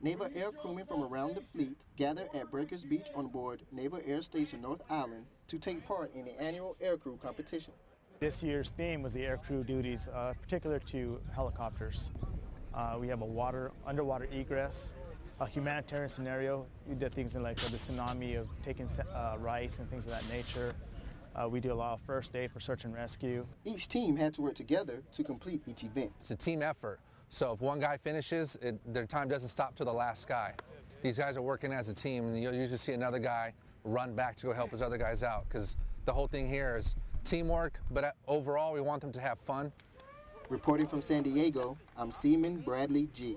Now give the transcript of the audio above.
Naval Air crewmen from around the fleet gather at Breakers Beach on board Naval Air Station North Island to take part in the annual aircrew competition. This year's theme was the aircrew duties, uh, particular to helicopters. Uh, we have a water, underwater egress, a humanitarian scenario. We did things in like uh, the tsunami of taking uh, rice and things of that nature. Uh, we do a lot of first aid for search and rescue. Each team had to work together to complete each event. It's a team effort. So if one guy finishes, it, their time doesn't stop to the last guy. These guys are working as a team, and you'll usually see another guy run back to go help his other guys out because the whole thing here is teamwork, but uh, overall we want them to have fun. Reporting from San Diego, I'm Seaman Bradley G.